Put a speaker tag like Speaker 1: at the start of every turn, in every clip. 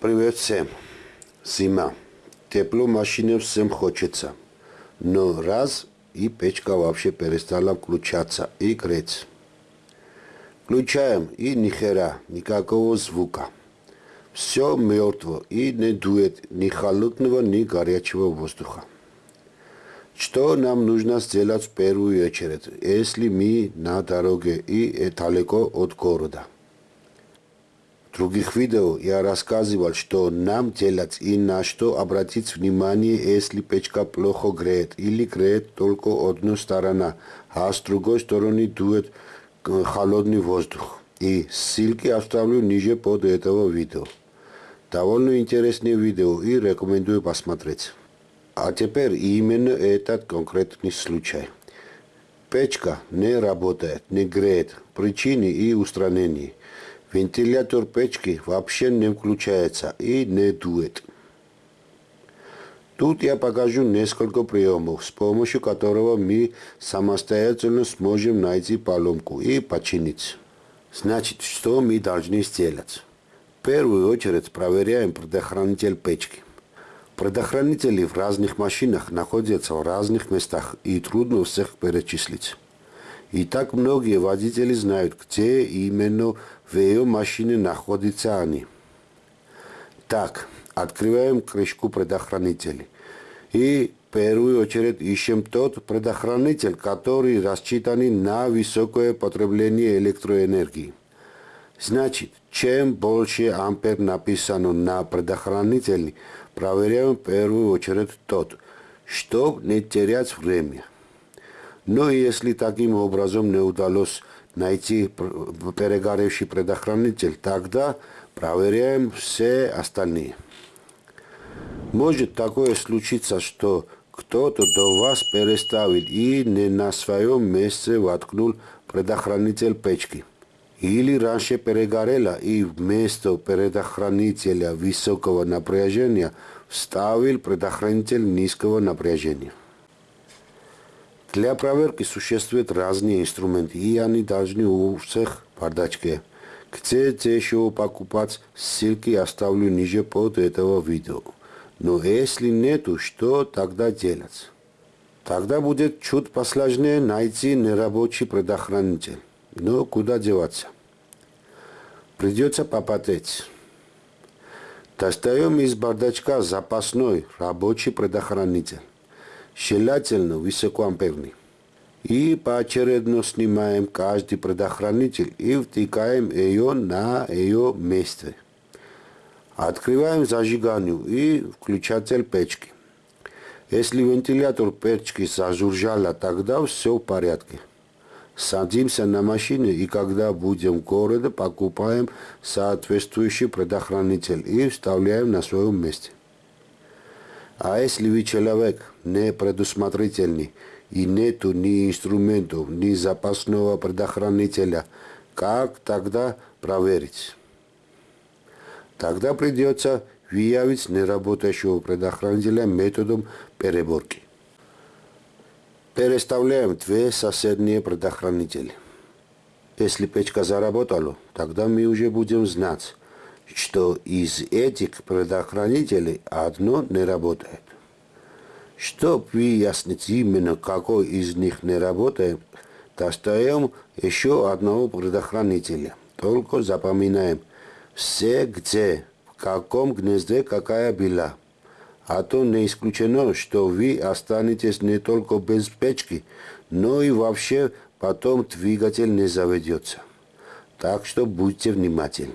Speaker 1: Привет всем. Зима. Тепло машине всем хочется. Но раз и печка вообще перестала включаться и греть. Включаем и ни хера, никакого звука. Все мертво и не дует ни холодного, ни горячего воздуха. Что нам нужно сделать в первую очередь, если мы на дороге и далеко от города? Других видео я рассказывал, что нам делать и на что обратить внимание, если печка плохо греет или греет только одну сторону, а с другой стороны дует холодный воздух. И ссылки оставлю ниже под этого видео. Довольно интересное видео и рекомендую посмотреть. А теперь именно этот конкретный случай. Печка не работает, не греет. Причины и устранения. Вентилятор печки вообще не включается и не дует. Тут я покажу несколько приемов, с помощью которого мы самостоятельно сможем найти поломку и починить. Значит, что мы должны сделать? В первую очередь проверяем предохранитель печки. Предохранители в разных машинах находятся в разных местах и трудно всех перечислить. И так многие водители знают, где именно в ее машине находятся они. Так, открываем крышку предохранителей. И в первую очередь ищем тот предохранитель, который рассчитан на высокое потребление электроэнергии. Значит, чем больше ампер написано на предохранителе, проверяем в первую очередь тот, чтобы не терять время. Но если таким образом не удалось найти перегоревший предохранитель, тогда проверяем все остальные. Может такое случиться, что кто-то до вас переставил и не на своем месте воткнул предохранитель печки. Или раньше перегорело и вместо предохранителя высокого напряжения вставил предохранитель низкого напряжения. Для проверки существуют разные инструменты, и они должны у всех в бардачке. Хотите еще покупать, ссылки оставлю ниже под этого видео. Но если нету, что тогда делать? Тогда будет чуть посложнее найти нерабочий предохранитель. Но куда деваться? Придется попотеть. Достаем из бардачка запасной рабочий предохранитель желательно высокоамперный. И поочередно снимаем каждый предохранитель и втыкаем ее на ее место. Открываем зажиганию и включатель печки. Если вентилятор печки зажужжало, тогда все в порядке. Садимся на машину и когда будем в городе, покупаем соответствующий предохранитель и вставляем на своем месте. А если вы человек не предусмотрительный и нету ни инструментов, ни запасного предохранителя, как тогда проверить? Тогда придется выявить неработающего предохранителя методом переборки. Переставляем две соседние предохранители. Если печка заработала, тогда мы уже будем знать, что из этих предохранителей одно не работает. Чтобы выяснить именно какой из них не работает, достаем еще одного предохранителя. Только запоминаем все где, в каком гнезде какая была. А то не исключено, что вы останетесь не только без печки, но и вообще потом двигатель не заведется. Так что будьте внимательны.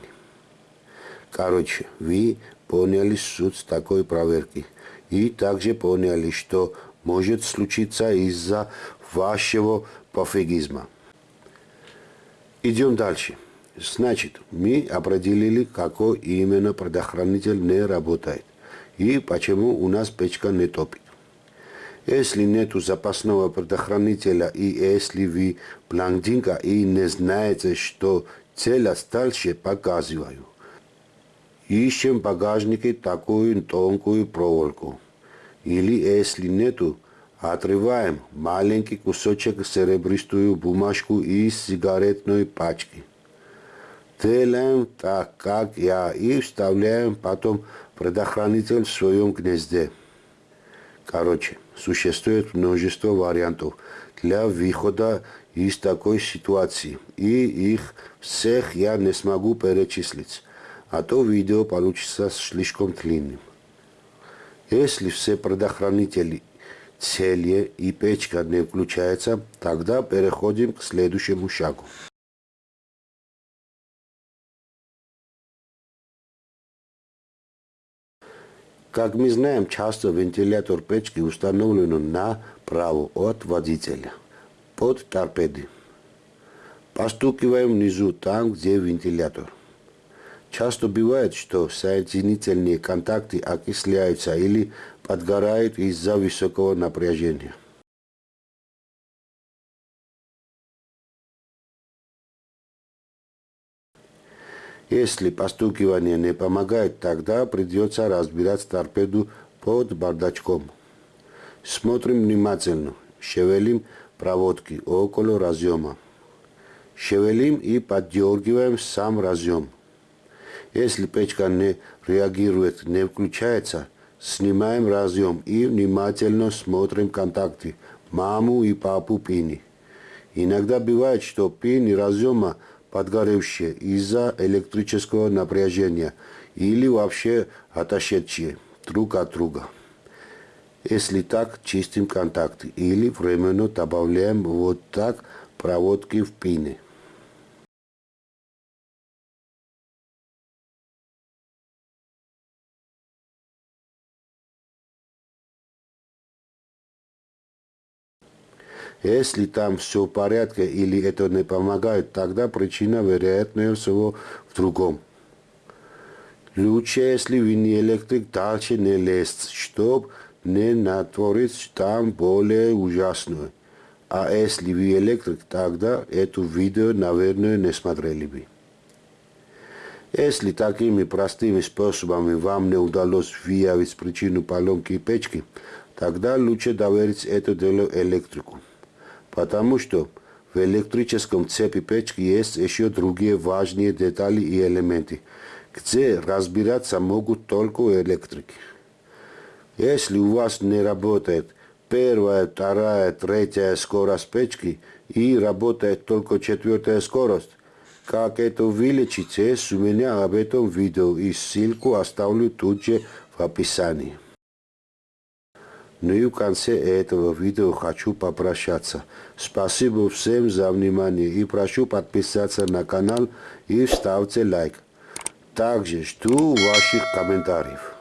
Speaker 1: Короче, вы поняли суть такой проверки. И также поняли, что может случиться из-за вашего пофигизма. Идем дальше. Значит, мы определили, какой именно предохранитель не работает и почему у нас печка не топит. Если нет запасного предохранителя и если вы блондинка и не знаете, что цель дальше показываю, Ищем в багажнике такую тонкую проволоку. Или, если нету, отрываем маленький кусочек серебристую бумажку из сигаретной пачки. Делаем так, как я, и вставляем потом предохранитель в своем гнезде. Короче, существует множество вариантов для выхода из такой ситуации, и их всех я не смогу перечислить, а то видео получится слишком длинным. Если все предохранители целые и печка не включается, тогда переходим к следующему шагу. Как мы знаем, часто вентилятор печки установлен направо от водителя, под торпеды. Постукиваем внизу, там, где вентилятор. Часто бывает, что соединительные контакты окисляются или подгорают из-за высокого напряжения. Если постукивание не помогает, тогда придется разбирать торпеду под бардачком. Смотрим внимательно, шевелим проводки около разъема. Шевелим и поддергиваем сам разъем. Если печка не реагирует, не включается, снимаем разъем и внимательно смотрим контакты маму и папу пини. Иногда бывает, что пини разъема подгоревшие из-за электрического напряжения или вообще отошедшие друг от друга. Если так, чистим контакты или временно добавляем вот так проводки в пины. Если там все в порядке или это не помогает, тогда причина, вероятнее всего, в другом. Лучше, если вы не электрик, дальше не лезть, чтобы не натворить там более ужасную. А если вы электрик, тогда это видео, наверное, не смотрели бы. Если такими простыми способами вам не удалось выявить причину поломки печки, тогда лучше доверить это дело электрику Па потому что в электрическом цепи печки есть еще другие важные детали и элементы, где разбираться могут только электрики. Если у вас не работает первая, вторая, третья скорость печки и работает только четвертая скорость, как это вылечить, есть у меня об этом видео и ссылку оставлю тут же в описании. Ну и в конце этого видео хочу попрощаться. Спасибо всем за внимание и прошу подписаться на канал и ставьте лайк. Также жду ваших комментариев.